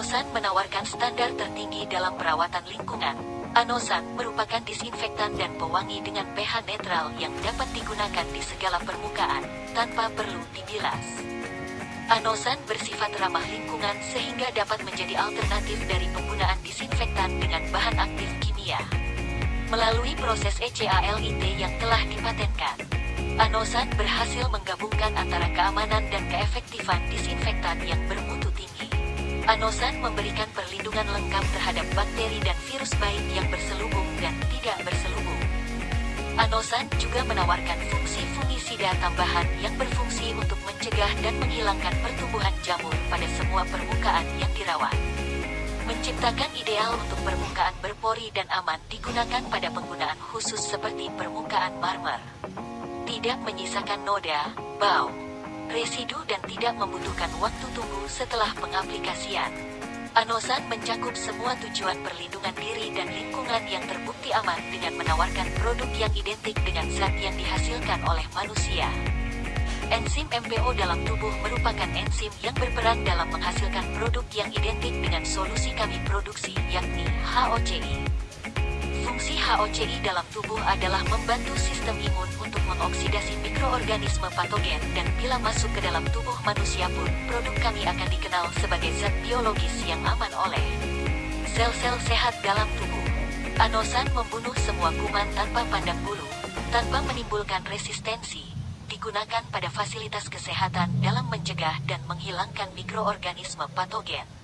Anosan menawarkan standar tertinggi dalam perawatan lingkungan. Anosan merupakan disinfektan dan pewangi dengan pH netral yang dapat digunakan di segala permukaan, tanpa perlu dibilas. Anosan bersifat ramah lingkungan sehingga dapat menjadi alternatif dari penggunaan disinfektan dengan bahan aktif kimia. Melalui proses ECALIT yang telah dipatenkan, Anosan berhasil menggabungkan antara keamanan dan keefektifan disinfektan yang bermutu tinggi. Anosan memberikan perlindungan lengkap terhadap bakteri dan virus baik yang berselubung dan tidak berselubung. Anosan juga menawarkan fungsi fungisida tambahan yang berfungsi untuk mencegah dan menghilangkan pertumbuhan jamur pada semua permukaan yang dirawat. Menciptakan ideal untuk permukaan berpori dan aman digunakan pada penggunaan khusus seperti permukaan marmer. Tidak menyisakan noda, bau, residu dan tidak membutuhkan waktu tunggu setelah pengaplikasian. Anosan mencakup semua tujuan perlindungan diri dan lingkungan yang terbukti aman dengan menawarkan produk yang identik dengan zat yang dihasilkan oleh manusia. Enzim MPO dalam tubuh merupakan enzim yang berperan dalam menghasilkan produk yang identik dengan solusi kami produksi, yakni HOCI. Fungsi HOCI dalam tubuh adalah membantu sistem mikroorganisme patogen dan bila masuk ke dalam tubuh manusia pun, produk kami akan dikenal sebagai zat biologis yang aman oleh sel-sel sehat dalam tubuh. Anosan membunuh semua kuman tanpa pandang bulu, tanpa menimbulkan resistensi, digunakan pada fasilitas kesehatan dalam mencegah dan menghilangkan mikroorganisme patogen.